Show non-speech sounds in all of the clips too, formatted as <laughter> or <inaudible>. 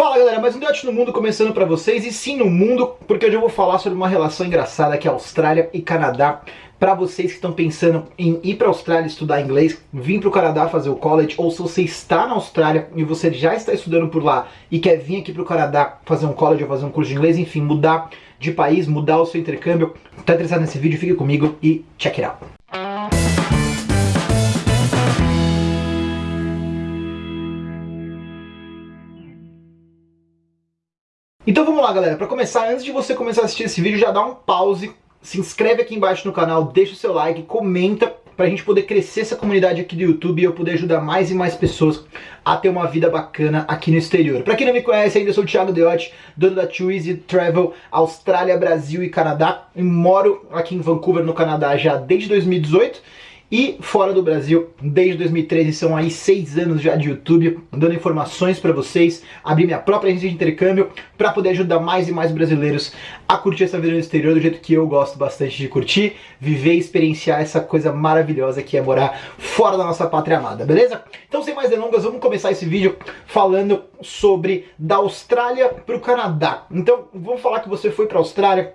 Fala galera, mais um Debate no Mundo começando pra vocês, e sim no mundo, porque hoje eu vou falar sobre uma relação engraçada que é Austrália e Canadá. Pra vocês que estão pensando em ir pra Austrália estudar inglês, vir pro Canadá fazer o college, ou se você está na Austrália e você já está estudando por lá e quer vir aqui pro Canadá fazer um college ou fazer um curso de inglês, enfim, mudar de país, mudar o seu intercâmbio, tá interessado nesse vídeo, fique comigo e check it out. Então vamos lá galera, para começar, antes de você começar a assistir esse vídeo, já dá um pause, se inscreve aqui embaixo no canal, deixa o seu like, comenta, para a gente poder crescer essa comunidade aqui do YouTube e eu poder ajudar mais e mais pessoas a ter uma vida bacana aqui no exterior. Para quem não me conhece ainda, eu sou o Thiago Deotti, dono da Too Easy Travel Austrália, Brasil e Canadá. E moro aqui em Vancouver, no Canadá, já desde 2018 e fora do Brasil desde 2013, são aí seis anos já de YouTube, dando informações para vocês, abrir minha própria agência de intercâmbio para poder ajudar mais e mais brasileiros a curtir essa vida no exterior do jeito que eu gosto bastante de curtir, viver e experienciar essa coisa maravilhosa que é morar fora da nossa pátria amada, beleza? Então sem mais delongas, vamos começar esse vídeo falando sobre da Austrália para o Canadá. Então vamos falar que você foi para a Austrália,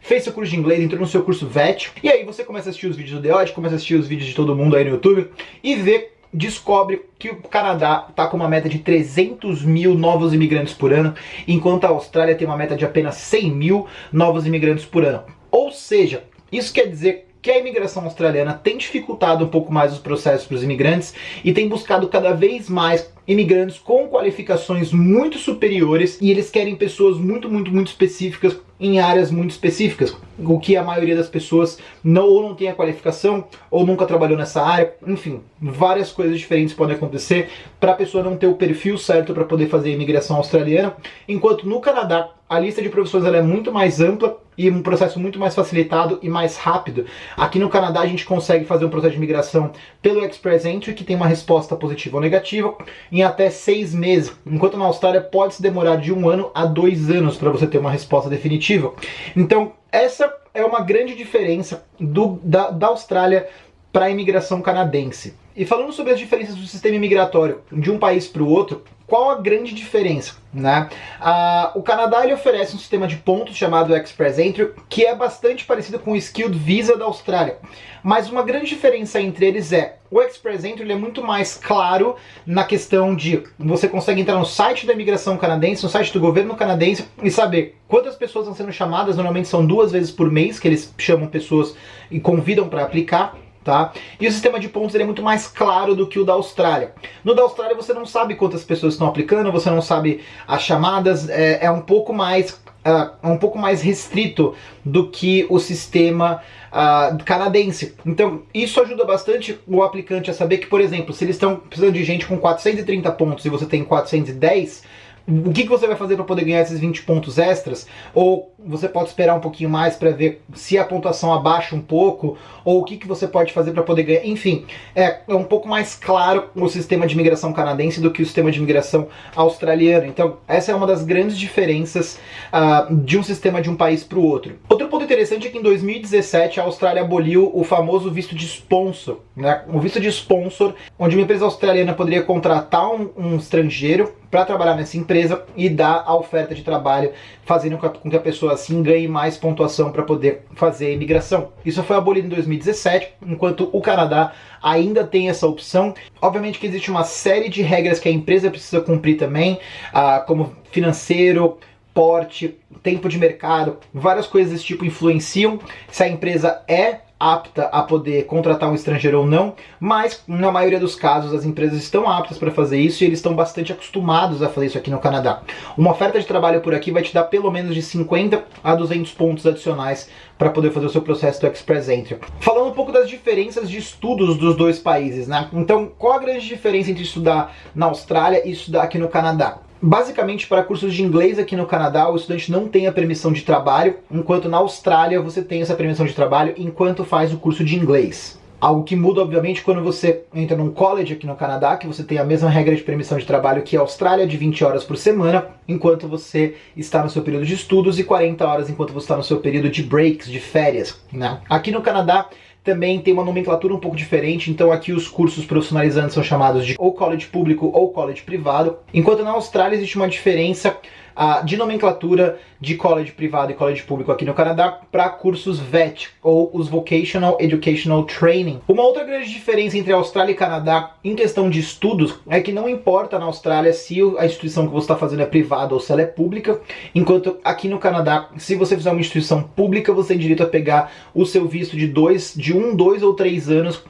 fez seu curso de inglês, entrou no seu curso VET, e aí você começa a assistir os vídeos do Deod, começa a assistir os vídeos de todo mundo aí no YouTube, e vê, descobre que o Canadá está com uma meta de 300 mil novos imigrantes por ano, enquanto a Austrália tem uma meta de apenas 100 mil novos imigrantes por ano. Ou seja, isso quer dizer que a imigração australiana tem dificultado um pouco mais os processos para os imigrantes e tem buscado cada vez mais imigrantes com qualificações muito superiores e eles querem pessoas muito, muito, muito específicas em áreas muito específicas, o que a maioria das pessoas não, ou não tem a qualificação, ou nunca trabalhou nessa área, enfim, várias coisas diferentes podem acontecer para a pessoa não ter o perfil certo para poder fazer a imigração australiana, enquanto no Canadá a lista de profissões é muito mais ampla e um processo muito mais facilitado e mais rápido. Aqui no Canadá a gente consegue fazer um processo de imigração pelo Express Entry, que tem uma resposta positiva ou negativa, em até seis meses, enquanto na Austrália pode se demorar de um ano a dois anos para você ter uma resposta definitiva. Então essa é uma grande diferença do, da, da Austrália para a imigração canadense. E falando sobre as diferenças do sistema imigratório de um país para o outro, qual a grande diferença? Né? Ah, o Canadá ele oferece um sistema de pontos chamado Express Entry, que é bastante parecido com o Skilled Visa da Austrália. Mas uma grande diferença entre eles é, o Express Entry é muito mais claro na questão de você consegue entrar no site da imigração canadense, no site do governo canadense e saber quantas pessoas estão sendo chamadas, normalmente são duas vezes por mês que eles chamam pessoas e convidam para aplicar tá? E o sistema de pontos é muito mais claro do que o da Austrália. No da Austrália você não sabe quantas pessoas estão aplicando, você não sabe as chamadas, é, é um pouco mais Uh, um pouco mais restrito do que o sistema uh, canadense. Então, isso ajuda bastante o aplicante a saber que, por exemplo, se eles estão precisando de gente com 430 pontos e você tem 410, o que, que você vai fazer para poder ganhar esses 20 pontos extras? Ou você pode esperar um pouquinho mais para ver se a pontuação abaixa um pouco, ou o que, que você pode fazer para poder ganhar. Enfim, é, é um pouco mais claro o sistema de imigração canadense do que o sistema de imigração australiano. Então, essa é uma das grandes diferenças uh, de um sistema de um país para o outro. Outro interessante é que em 2017 a Austrália aboliu o famoso visto de sponsor. Né? O visto de sponsor, onde uma empresa australiana poderia contratar um, um estrangeiro para trabalhar nessa empresa e dar a oferta de trabalho, fazendo com que a pessoa assim ganhe mais pontuação para poder fazer a imigração. Isso foi abolido em 2017, enquanto o Canadá ainda tem essa opção. Obviamente que existe uma série de regras que a empresa precisa cumprir também, ah, como financeiro, porte, tempo de mercado, várias coisas desse tipo influenciam se a empresa é apta a poder contratar um estrangeiro ou não, mas na maioria dos casos as empresas estão aptas para fazer isso e eles estão bastante acostumados a fazer isso aqui no Canadá. Uma oferta de trabalho por aqui vai te dar pelo menos de 50 a 200 pontos adicionais para poder fazer o seu processo do Express Entry. Falando um pouco das diferenças de estudos dos dois países, né? Então, qual a grande diferença entre estudar na Austrália e estudar aqui no Canadá? Basicamente, para cursos de inglês aqui no Canadá, o estudante não tem a permissão de trabalho, enquanto na Austrália você tem essa permissão de trabalho enquanto faz o curso de inglês. Algo que muda, obviamente, quando você entra num college aqui no Canadá, que você tem a mesma regra de permissão de trabalho que a Austrália, de 20 horas por semana, enquanto você está no seu período de estudos, e 40 horas enquanto você está no seu período de breaks, de férias. Né? Aqui no Canadá, também tem uma nomenclatura um pouco diferente, então aqui os cursos profissionalizantes são chamados de ou college público ou college privado, enquanto na Austrália existe uma diferença uh, de nomenclatura de college privado e college público aqui no Canadá para cursos VET, ou os Vocational Educational Training. Uma outra grande diferença entre Austrália e Canadá em questão de estudos é que não importa na Austrália se a instituição que você está fazendo é privada ou se ela é pública, enquanto aqui no Canadá, se você fizer uma instituição pública, você tem direito a pegar o seu visto de dois, de um, dois ou três anos,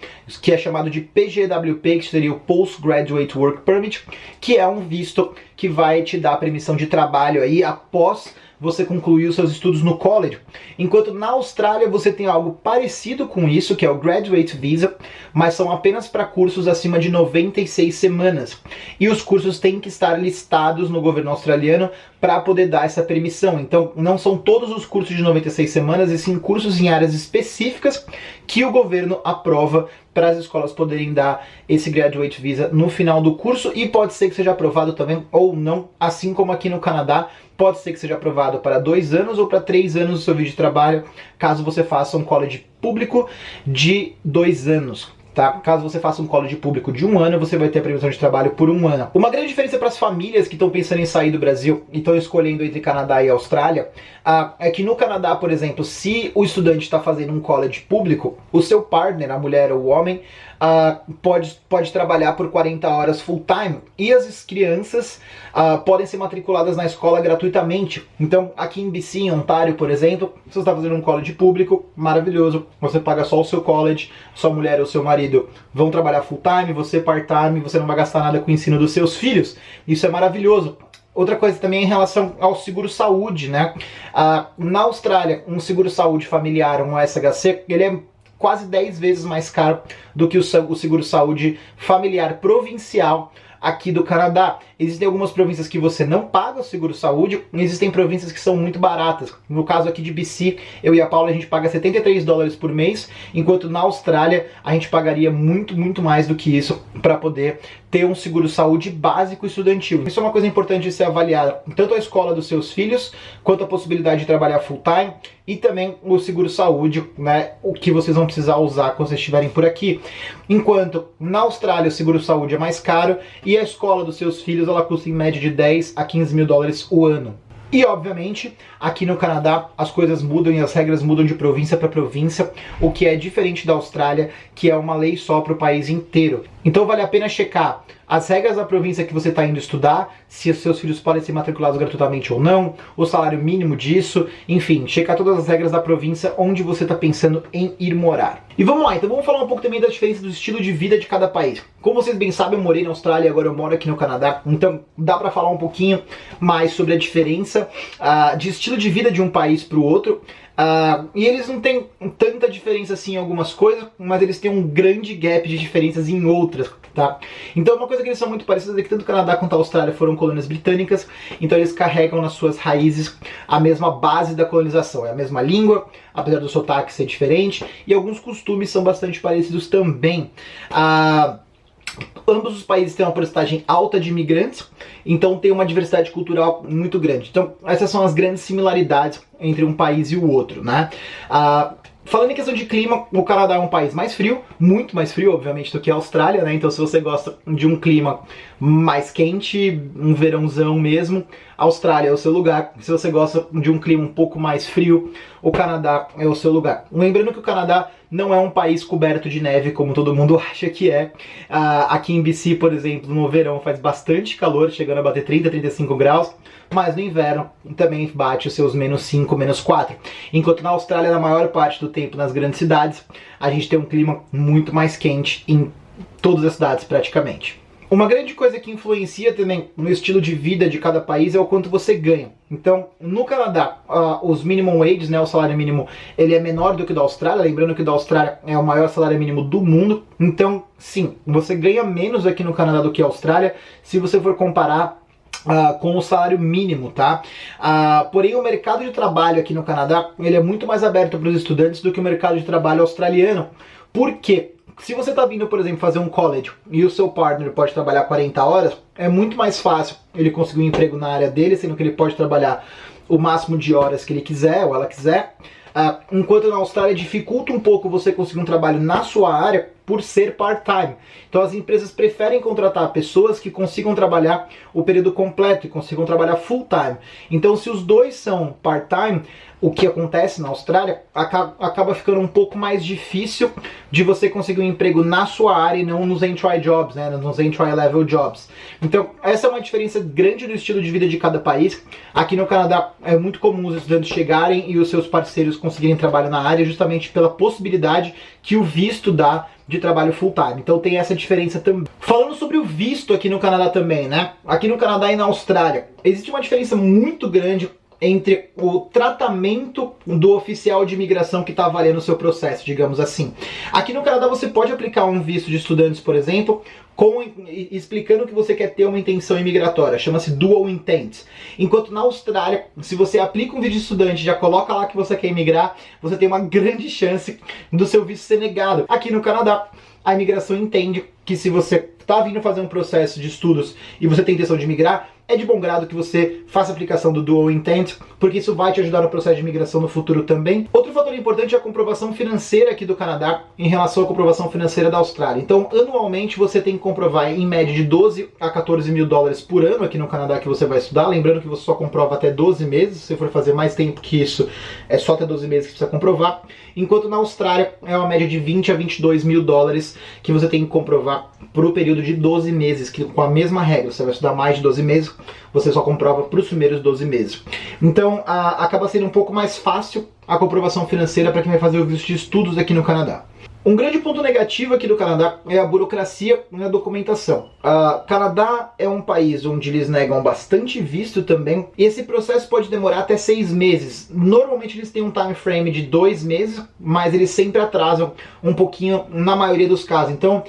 que é chamado de PGWP, que seria o Postgraduate Work Permit, que é um visto que vai te dar permissão de trabalho aí após você concluir os seus estudos no college. Enquanto na Austrália você tem algo parecido com isso, que é o Graduate Visa, mas são apenas para cursos acima de 96 semanas. E os cursos têm que estar listados no governo australiano para poder dar essa permissão. Então, não são todos os cursos de 96 semanas, e sim cursos em áreas específicas que o governo aprova para as escolas poderem dar esse Graduate Visa no final do curso e pode ser que seja aprovado também ou não, assim como aqui no Canadá, pode ser que seja aprovado para dois anos ou para três anos do seu vídeo de trabalho, caso você faça um college público de dois anos. Tá? Caso você faça um college público de um ano, você vai ter a permissão de trabalho por um ano. Uma grande diferença para as famílias que estão pensando em sair do Brasil e estão escolhendo entre Canadá e Austrália uh, é que no Canadá, por exemplo, se o estudante está fazendo um college público, o seu partner, a mulher ou o homem, uh, pode, pode trabalhar por 40 horas full time e as crianças uh, podem ser matriculadas na escola gratuitamente. Então, aqui em BC, em Ontário, por exemplo, você está fazendo um college público, maravilhoso, você paga só o seu college, sua mulher ou seu marido vão trabalhar full time, você part-time, você não vai gastar nada com o ensino dos seus filhos. Isso é maravilhoso. Outra coisa também em relação ao seguro-saúde, né? Ah, na Austrália, um seguro-saúde familiar, um SHC, ele é quase 10 vezes mais caro do que o seguro-saúde familiar provincial aqui do Canadá. Existem algumas províncias que você não paga o seguro-saúde, existem províncias que são muito baratas. No caso aqui de BC, eu e a Paula, a gente paga 73 dólares por mês, enquanto na Austrália a gente pagaria muito, muito mais do que isso para poder ter um seguro-saúde básico estudantil. Isso é uma coisa importante de ser avaliada, tanto a escola dos seus filhos, quanto a possibilidade de trabalhar full-time, e também o seguro-saúde, né, o que vocês vão precisar usar quando vocês estiverem por aqui. Enquanto na Austrália o seguro-saúde é mais caro e a escola dos seus filhos ela custa em média de 10 a 15 mil dólares o ano. E obviamente, aqui no Canadá as coisas mudam e as regras mudam de província para província, o que é diferente da Austrália, que é uma lei só para o país inteiro. Então vale a pena checar as regras da província que você está indo estudar, se os seus filhos podem ser matriculados gratuitamente ou não, o salário mínimo disso, enfim, checar todas as regras da província onde você está pensando em ir morar. E vamos lá, então vamos falar um pouco também da diferença do estilo de vida de cada país. Como vocês bem sabem, eu morei na Austrália e agora eu moro aqui no Canadá, então dá para falar um pouquinho mais sobre a diferença uh, de estilo de vida de um país para o outro. Uh, e eles não têm tanta diferença assim em algumas coisas, mas eles têm um grande gap de diferenças em outras, tá? Então uma coisa que eles são muito parecidos é que tanto o Canadá quanto a Austrália foram colônias britânicas, então eles carregam nas suas raízes a mesma base da colonização, é a mesma língua, apesar do sotaque ser diferente, e alguns costumes são bastante parecidos também. Uh, ambos os países têm uma porcentagem alta de imigrantes, então tem uma diversidade cultural muito grande. Então essas são as grandes similaridades entre um país e o outro, né? Ah, Falando em questão de clima, o Canadá é um país mais frio, muito mais frio, obviamente, do que a Austrália, né? Então se você gosta de um clima mais quente, um verãozão mesmo, Austrália é o seu lugar. Se você gosta de um clima um pouco mais frio, o Canadá é o seu lugar. Lembrando que o Canadá não é um país coberto de neve como todo mundo <laughs> acha que é. Uh, aqui em BC, por exemplo, no verão faz bastante calor, chegando a bater 30, 35 graus, mas no inverno também bate os seus menos 5, menos 4. Enquanto na Austrália, na maior parte do tempo nas grandes cidades, a gente tem um clima muito mais quente em todas as cidades praticamente. Uma grande coisa que influencia também no estilo de vida de cada país é o quanto você ganha. Então, no Canadá, uh, os minimum wages, né, o salário mínimo, ele é menor do que o da Austrália, lembrando que o da Austrália é o maior salário mínimo do mundo. Então, sim, você ganha menos aqui no Canadá do que a Austrália, se você for comparar Uh, com o salário mínimo, tá? Uh, porém, o mercado de trabalho aqui no Canadá, ele é muito mais aberto para os estudantes do que o mercado de trabalho australiano. Por quê? Se você está vindo, por exemplo, fazer um college e o seu partner pode trabalhar 40 horas, é muito mais fácil ele conseguir um emprego na área dele, sendo que ele pode trabalhar o máximo de horas que ele quiser ou ela quiser, uh, enquanto na Austrália dificulta um pouco você conseguir um trabalho na sua área, por ser part-time. Então as empresas preferem contratar pessoas que consigam trabalhar o período completo e consigam trabalhar full-time. Então se os dois são part-time, o que acontece na Austrália acaba ficando um pouco mais difícil de você conseguir um emprego na sua área e não nos entry jobs, né, nos entry level jobs. Então essa é uma diferença grande do estilo de vida de cada país. Aqui no Canadá é muito comum os estudantes chegarem e os seus parceiros conseguirem trabalho na área justamente pela possibilidade que o visto dá de trabalho full time. Então tem essa diferença também. Falando sobre o visto aqui no Canadá também, né? Aqui no Canadá e na Austrália, existe uma diferença muito grande entre o tratamento do oficial de imigração que está avaliando o seu processo, digamos assim. Aqui no Canadá você pode aplicar um visto de estudantes, por exemplo, com, explicando que você quer ter uma intenção imigratória, chama-se dual intent. Enquanto na Austrália, se você aplica um visto de estudante já coloca lá que você quer imigrar, você tem uma grande chance do seu visto ser negado. Aqui no Canadá, a imigração entende que se você está vindo fazer um processo de estudos e você tem intenção de migrar, é de bom grado que você faça a aplicação do Dual Intent, porque isso vai te ajudar no processo de migração no futuro também. Outro fator importante é a comprovação financeira aqui do Canadá em relação à comprovação financeira da Austrália. Então, anualmente você tem que comprovar em média de 12 a 14 mil dólares por ano aqui no Canadá que você vai estudar. Lembrando que você só comprova até 12 meses, se for fazer mais tempo que isso, é só até 12 meses que precisa comprovar. Enquanto na Austrália é uma média de 20 a 22 mil dólares que você tem que comprovar por um período de 12 meses, que com a mesma regra, você vai estudar mais de 12 meses, você só comprova para os primeiros 12 meses. Então a, acaba sendo um pouco mais fácil a comprovação financeira para quem vai fazer o visto de estudos aqui no Canadá. Um grande ponto negativo aqui do Canadá é a burocracia na documentação. O Canadá é um país onde eles negam bastante visto também, e esse processo pode demorar até seis meses. Normalmente eles têm um time frame de dois meses, mas eles sempre atrasam um pouquinho na maioria dos casos. Então,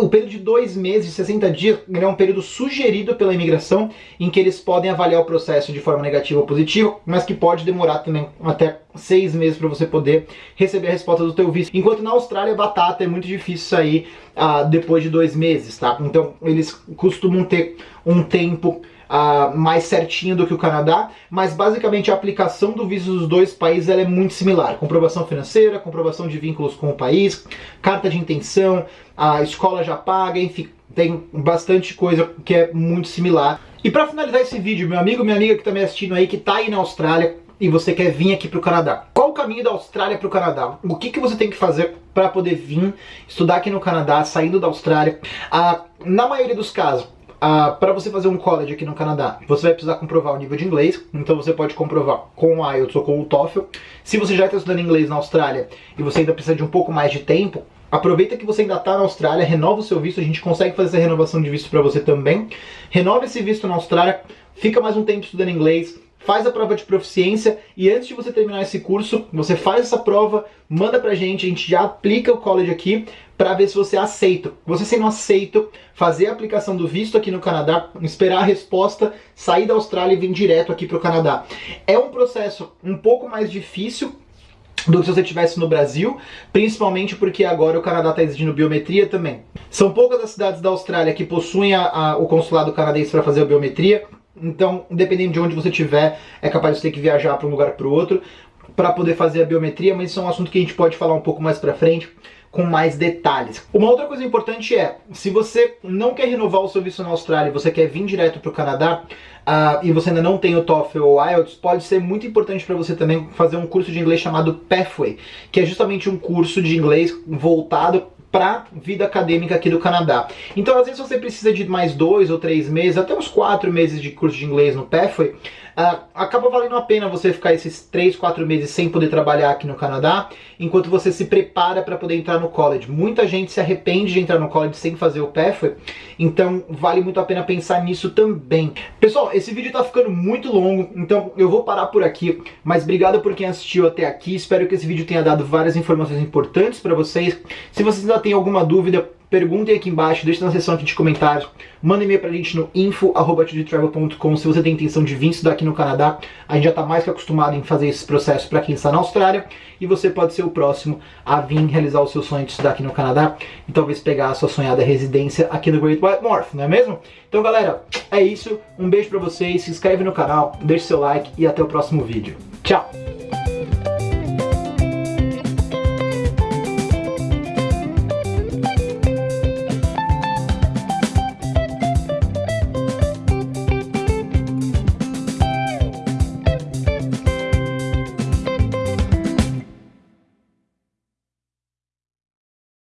o período de dois meses, 60 dias, é um período sugerido pela imigração em que eles podem avaliar o processo de forma negativa ou positiva, mas que pode demorar também até seis meses para você poder receber a resposta do teu visto. Enquanto na Austrália, batata é muito difícil sair uh, depois de dois meses, tá? Então eles costumam ter um tempo uh, mais certinho do que o Canadá, mas basicamente a aplicação do visto dos dois países é muito similar. Comprovação financeira, comprovação de vínculos com o país, carta de intenção, a escola já paga, enfim, tem bastante coisa que é muito similar. E para finalizar esse vídeo, meu amigo, minha amiga que está me assistindo aí, que está aí na Austrália, e você quer vir aqui para o Canadá. Qual o caminho da Austrália para o Canadá? O que, que você tem que fazer para poder vir estudar aqui no Canadá, saindo da Austrália? Ah, na maioria dos casos, ah, para você fazer um college aqui no Canadá, você vai precisar comprovar o nível de inglês, então você pode comprovar com o IELTS ou com o TOEFL. Se você já está estudando inglês na Austrália e você ainda precisa de um pouco mais de tempo, aproveita que você ainda está na Austrália, renova o seu visto, a gente consegue fazer essa renovação de visto para você também. Renova esse visto na Austrália, fica mais um tempo estudando inglês, faz a prova de proficiência e antes de você terminar esse curso, você faz essa prova, manda pra gente, a gente já aplica o college aqui para ver se você aceita. Você sendo aceito, fazer a aplicação do visto aqui no Canadá, esperar a resposta, sair da Austrália e vir direto aqui para o Canadá. É um processo um pouco mais difícil, do que se você estivesse no Brasil, principalmente porque agora o Canadá está exigindo biometria também. São poucas as cidades da Austrália que possuem a, a, o consulado canadense para fazer a biometria, então, dependendo de onde você estiver, é capaz de ter que viajar para um lugar para o outro para poder fazer a biometria, mas isso é um assunto que a gente pode falar um pouco mais para frente com mais detalhes. Uma outra coisa importante é, se você não quer renovar o seu visto na Austrália você quer vir direto para o Canadá, uh, e você ainda não tem o TOEFL ou IELTS, pode ser muito importante para você também fazer um curso de inglês chamado Pathway, que é justamente um curso de inglês voltado para vida acadêmica aqui do Canadá. Então, às vezes você precisa de mais dois ou três meses, até uns quatro meses de curso de inglês no Pathway, uh, acaba valendo a pena você ficar esses três, quatro meses sem poder trabalhar aqui no Canadá, enquanto você se prepara para poder entrar no college. Muita gente se arrepende de entrar no college sem fazer o Pathway, então vale muito a pena pensar nisso também. Pessoal, esse vídeo está ficando muito longo, então eu vou parar por aqui, mas obrigado por quem assistiu até aqui, espero que esse vídeo tenha dado várias informações importantes para vocês. Se vocês ainda têm alguma dúvida, perguntem aqui embaixo, deixem na seção aqui de comentários, mandem e-mail pra gente no info.com se você tem intenção de vir estudar aqui no Canadá. A gente já está mais que acostumado em fazer esse processo para quem está na Austrália e você pode ser o próximo a vir realizar o seu sonho de estudar aqui no Canadá e talvez pegar a sua sonhada residência aqui no Great White North, não é mesmo? Então galera, é isso, um beijo pra vocês, se inscreve no canal, deixe seu like e até o próximo vídeo. Tchau!